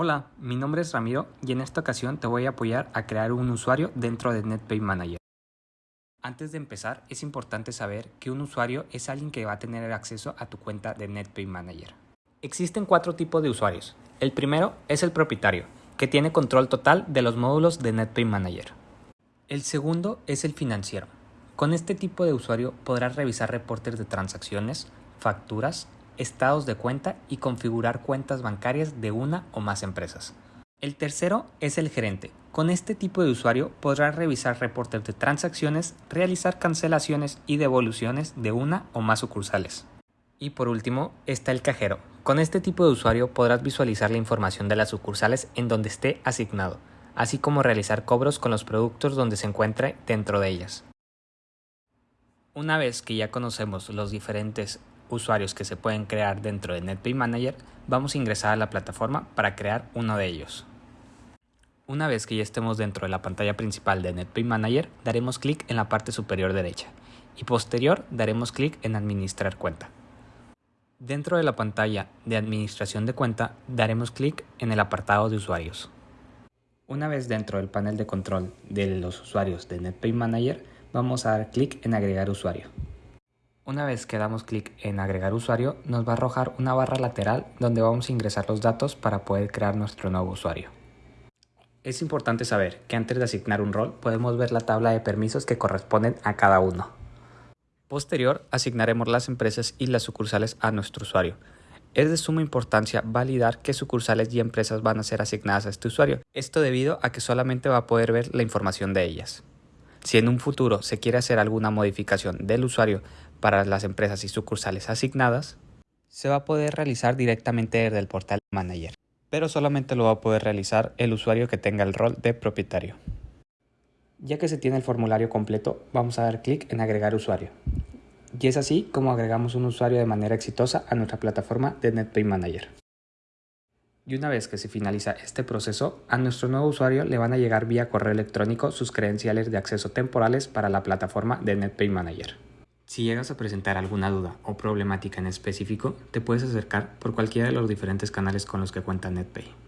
Hola, mi nombre es Ramiro y en esta ocasión te voy a apoyar a crear un usuario dentro de NetPay Manager. Antes de empezar, es importante saber que un usuario es alguien que va a tener acceso a tu cuenta de NetPay Manager. Existen cuatro tipos de usuarios. El primero es el propietario, que tiene control total de los módulos de NetPay Manager. El segundo es el financiero. Con este tipo de usuario podrás revisar reportes de transacciones, facturas, estados de cuenta y configurar cuentas bancarias de una o más empresas. El tercero es el gerente. Con este tipo de usuario podrás revisar reportes de transacciones, realizar cancelaciones y devoluciones de una o más sucursales. Y por último está el cajero. Con este tipo de usuario podrás visualizar la información de las sucursales en donde esté asignado, así como realizar cobros con los productos donde se encuentre dentro de ellas. Una vez que ya conocemos los diferentes usuarios que se pueden crear dentro de NetPay Manager, vamos a ingresar a la plataforma para crear uno de ellos. Una vez que ya estemos dentro de la pantalla principal de NetPay Manager, daremos clic en la parte superior derecha y posterior daremos clic en Administrar cuenta. Dentro de la pantalla de Administración de cuenta, daremos clic en el apartado de usuarios. Una vez dentro del panel de control de los usuarios de NetPay Manager, vamos a dar clic en Agregar usuario. Una vez que damos clic en agregar usuario, nos va a arrojar una barra lateral donde vamos a ingresar los datos para poder crear nuestro nuevo usuario. Es importante saber que antes de asignar un rol podemos ver la tabla de permisos que corresponden a cada uno. Posterior, asignaremos las empresas y las sucursales a nuestro usuario. Es de suma importancia validar qué sucursales y empresas van a ser asignadas a este usuario. Esto debido a que solamente va a poder ver la información de ellas. Si en un futuro se quiere hacer alguna modificación del usuario para las empresas y sucursales asignadas, se va a poder realizar directamente desde el portal Manager, pero solamente lo va a poder realizar el usuario que tenga el rol de propietario. Ya que se tiene el formulario completo, vamos a dar clic en agregar usuario. Y es así como agregamos un usuario de manera exitosa a nuestra plataforma de NetPay Manager. Y una vez que se finaliza este proceso, a nuestro nuevo usuario le van a llegar vía correo electrónico sus credenciales de acceso temporales para la plataforma de NetPay Manager. Si llegas a presentar alguna duda o problemática en específico, te puedes acercar por cualquiera de los diferentes canales con los que cuenta NetPay.